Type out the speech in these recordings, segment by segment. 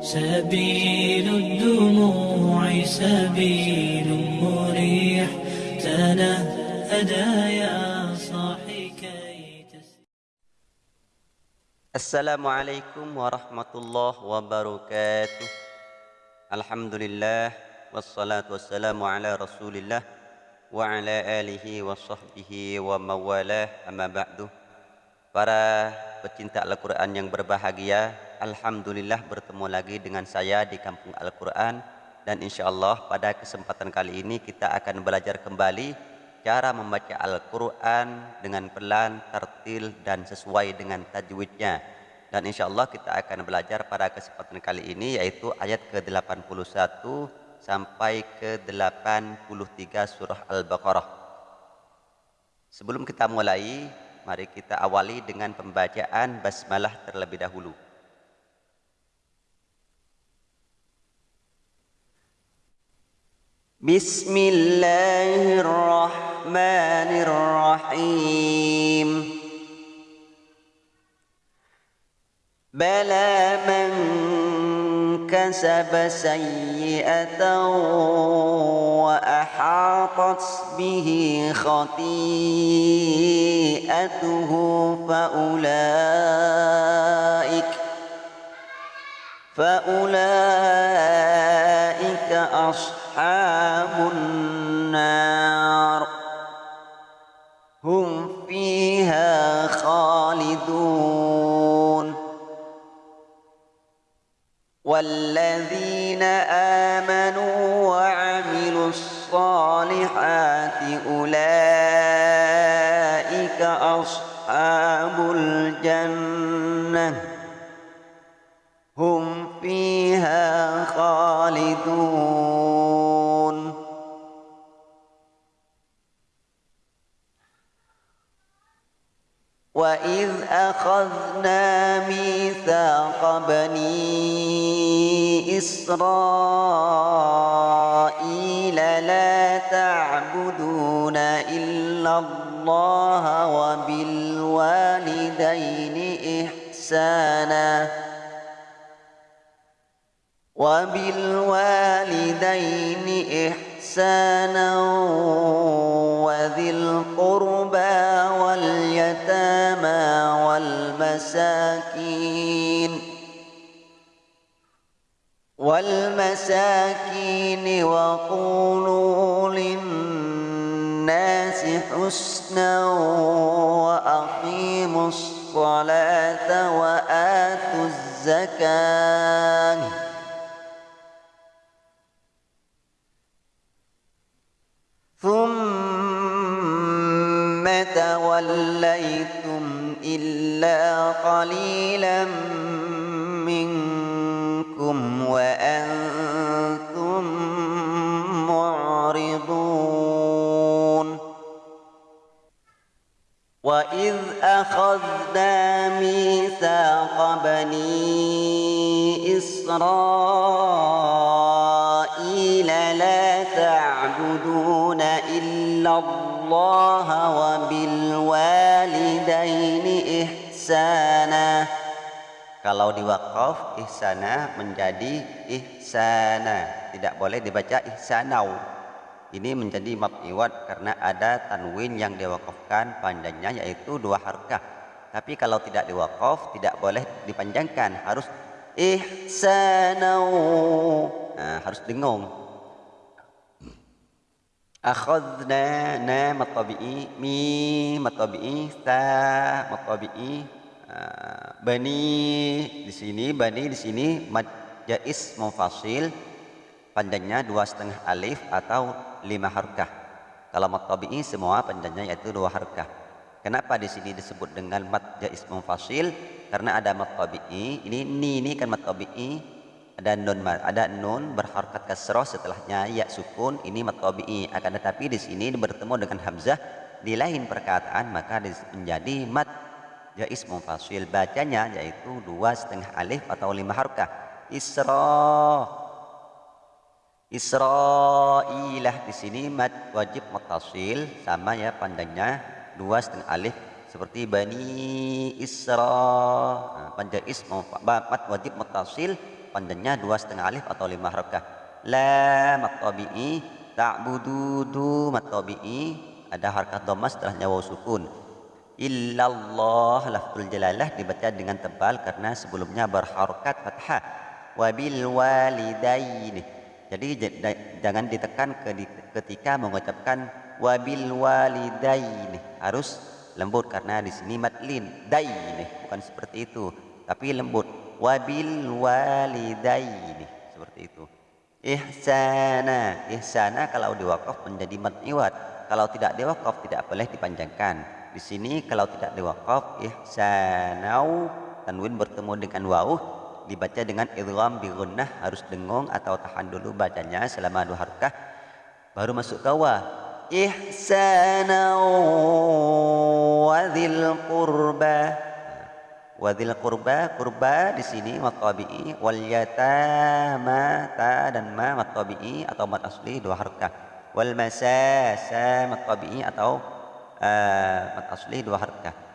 سبيل الدموع سبيل مريح تنهدى يا صاحي كي تس السلام عليكم ورحمة الله وبركاته الحمد لله والصلاة والسلام على رسول الله وعلى آله وصحبه وموالاه أما بعد Para pecinta Al-Quran yang berbahagia Alhamdulillah bertemu lagi dengan saya di Kampung Al-Quran. Dan insya Allah pada kesempatan kali ini kita akan belajar kembali Cara membaca Al-Quran dengan pelan, tertil dan sesuai dengan tajwidnya. Dan insya Allah kita akan belajar pada kesempatan kali ini yaitu ayat ke-81 sampai ke-83 surah Al-Baqarah. Sebelum kita mulai Mari kita awali dengan pembacaan basmalah terlebih dahulu. بسم الله الرحمن الرحيم. بلى من كسب سيئة وأحاطت به خطيئته فأولئك فأولئك أصحاب النار هم فيها خالدون. والذين آمنوا وعملوا الصالحات وإذ أخذنا ميثاق بني إسرائيل لا تعبدون إلا الله وبالوالدين إحسانا وبالوالدين إحسانا وذي القربى واليتامى والمساكين والمساكين وقولوا للناس حسنا وأقيموا الصلاة وآتوا الزكاة توليتم إلا قليلا منكم وأنتم معرضون وإذ أخذنا ميثاق بني إسرائيل لا تعبدون إلا الله وبالوالدين إحسانا kalau diwakaf ihsana menjadi ihsana tidak boleh dibaca ihsanau ini menjadi mab'iwat karena ada tanwin yang diwakafkan panjangnya yaitu dua harkah tapi kalau tidak diwakaf tidak boleh dipanjangkan harus ihsanau nah, harus dengung akhadna na matabi'i mi matabi'i sa matabi'i bani di sini bani di sini mad jais mufasil panjangnya dua setengah alif atau lima harkah. Kalau matabi'i semua panjangnya yaitu dua harkah. Kenapa di sini disebut dengan mad jais mufasil karena ada matabi'i. Ini ni ini kan matabi'i ada nun ada nun berharkat kasroh setelahnya ya sukun ini matobi'i. Akan tetapi di sini bertemu dengan hamzah di lain perkataan maka menjadi mat jais mufasil bacanya yaitu dua setengah alif atau lima harkah. Isra Isra'ilah di sini mat wajib mutasil sama ya pandangnya dua setengah alif seperti bani Isra. Nah, panjang is mat wajib mutasil panjangnya dua setengah alif atau lima harakah la mat tabi'i ta'budu du mat tabi'i ada harakat dhamma setelahnya waw sukun. Illallah lafzul jalalah dibaca dengan tebal karena sebelumnya berharokat fathah. Wabil walidaini jadi jangan ditekan ketika mengucapkan wabil walidaini harus lembut karena di sini matlin daini bukan seperti itu tapi lembut wabil walidaini seperti itu. Ihsana. Ihsana kalau diwakaf menjadi mat iwat kalau tidak diwakaf tidak boleh dipanjangkan. Di sini kalau tidak diwakaf ihsanau. Tanwin bertemu dengan waw dibaca dengan idgham bi harus dengung atau tahan dulu bacanya selama dua harakah baru masuk ke wa. Ihsana wa dzil qurba wa dzil qurba qurba di sini matabi'i. Wal yatama ta dan ma matabi'i atau mat asli dua harakah wal masasa matabi'i atau uh, mat asli dua harakah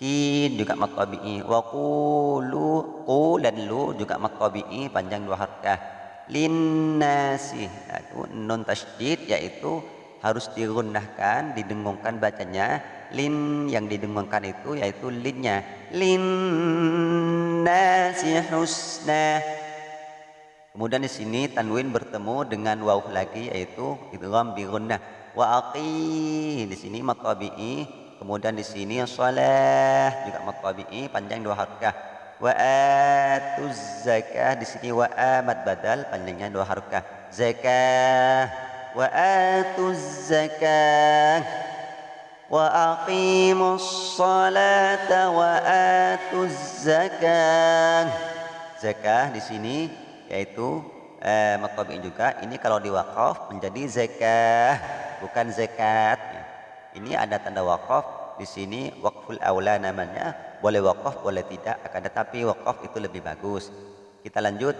kin juga mat tabi'i wa qulu qu dan lu juga mat tabi'i panjang dua harakah linnasi itu nun tasydid yaitu harus digunakan didengungkan bacanya lin yang didengungkan itu yaitu linnya. Linnasi husna. Kemudian di sini tanwin bertemu dengan waw lagi yaitu idgham bi gunnah wa aqi di sini tabi'i Kemudian di sini salah juga tabi'i panjang dua harakah. Wa atuz zakah. Di sini wa amat badal panjangnya dua harakah. Zakah. Wa atuz zakah aqimus salata wa atuz zakah. Di sini yaitu eh, mat tabi'i juga ini kalau diwakaf menjadi zakah bukan zakat. Ini ada tanda wakaf di sini wakful aula namanya. Boleh wakaf boleh tidak akan tetapi wakaf itu lebih bagus. Kita lanjut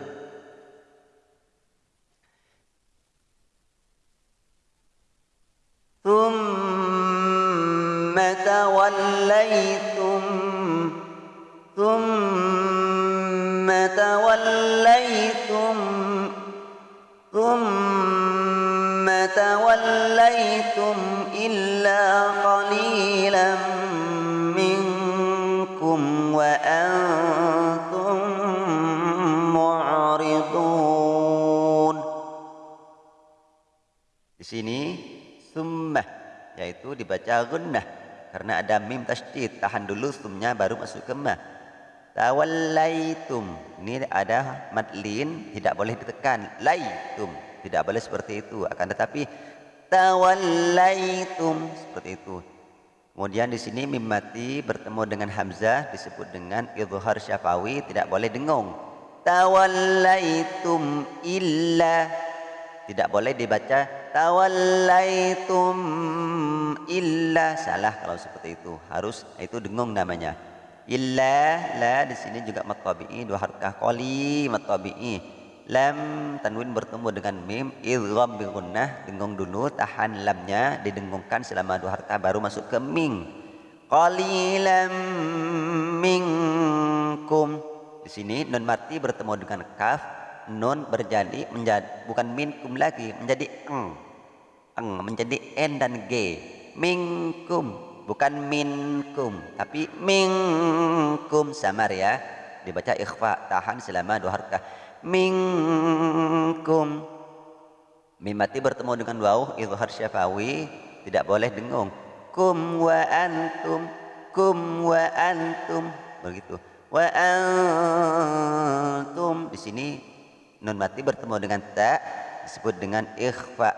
توليتم ثم توليتم ثم توليتم إلا قليلا منكم وأنتم معرضون. Di sini summah yaitu dibaca gunnah karena ada mim tasydid tahan dulu sumnya baru masuk ke mah tawallaitum. Ini ada madlin tidak boleh ditekan. Laitum. Tidak boleh seperti itu. Akan tetapi tawallaitum. Seperti itu. Kemudian di sini mim mati bertemu dengan hamzah disebut dengan idhar syafawi tidak boleh dengung tawallaitum illa. Tidak boleh dibaca tawallaitum illa. Salah kalau seperti itu. Harus itu dengung namanya. Illa la di sini juga matabi'i dua harakah qali matabi'i lam tanwin bertemu dengan mim. Idgham bi gunnah dengung dulu. Tahan lamnya didengungkan selama dua harkah baru masuk ke ming. Qalilam minkum. Di sini nun mati bertemu dengan kaf nun berjadi menjadi bukan minkum lagi menjadi eng. Eng menjadi n dan g. Minkum bukan minkum tapi minkum. Samar ya. Dibaca ikhfa tahan selama dua harkah. Minkum. Mimati bertemu dengan waw izhar syafawi tidak boleh dengung. Kum wa antum kum wa antum. Begitu. Wa antum. Di sini nun mati bertemu dengan ta disebut dengan ikhfa.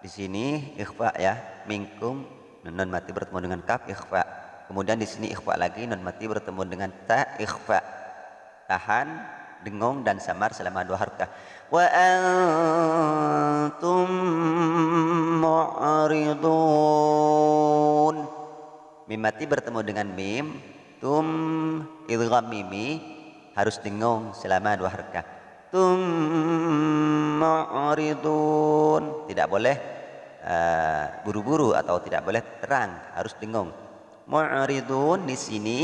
Di sini ikhfa ya minkum nun mati bertemu dengan kaf ikhfa. Kemudian di sini ikhfa lagi nun mati bertemu dengan ta ikhfa. Tahan dengung dan samar selama dua harkah. Wa antum mu'ridun. Mim mati bertemu dengan mim. Tum idgham mimi harus dengung selama dua harkah tum mu'ridun tidak boleh uh, buru-buru uh, atau tidak boleh terang harus dengung mu'ridun di sini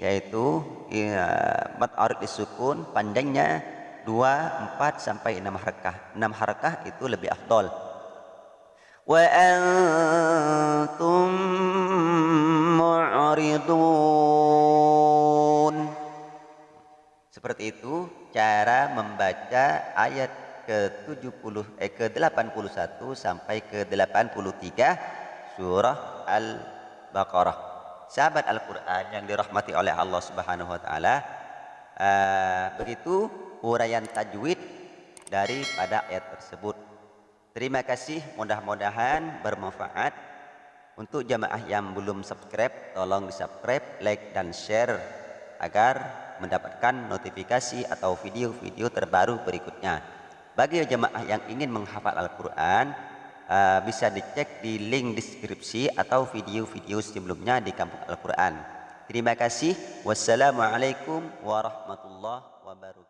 yaitu ya, mat arid disukun panjangnya 2, 4 sampai 6 harakah. 6 harakah itu lebih afdol. Wa antum mu'ridun. Seperti itu cara membaca ayat ke-70 eh ke-81 sampai ke-83 surah Al-Baqarah. Sahabat Al-Qur'an yang dirahmati oleh Allah Subhanahu wa taala, uh, begitu uraian tajwid daripada ayat tersebut. Terima kasih, mudah-mudahan bermanfaat. Untuk jamaah yang belum subscribe, tolong di subscribe, like, dan share agar mendapatkan notifikasi atau video-video terbaru berikutnya. Bagi jemaah yang ingin menghafal Al-Quran, uh, bisa dicek di link deskripsi atau video-video sebelumnya di kampung Al-Quran. Terima kasih. Wassalamualaikum warahmatullahi wabarakatuh.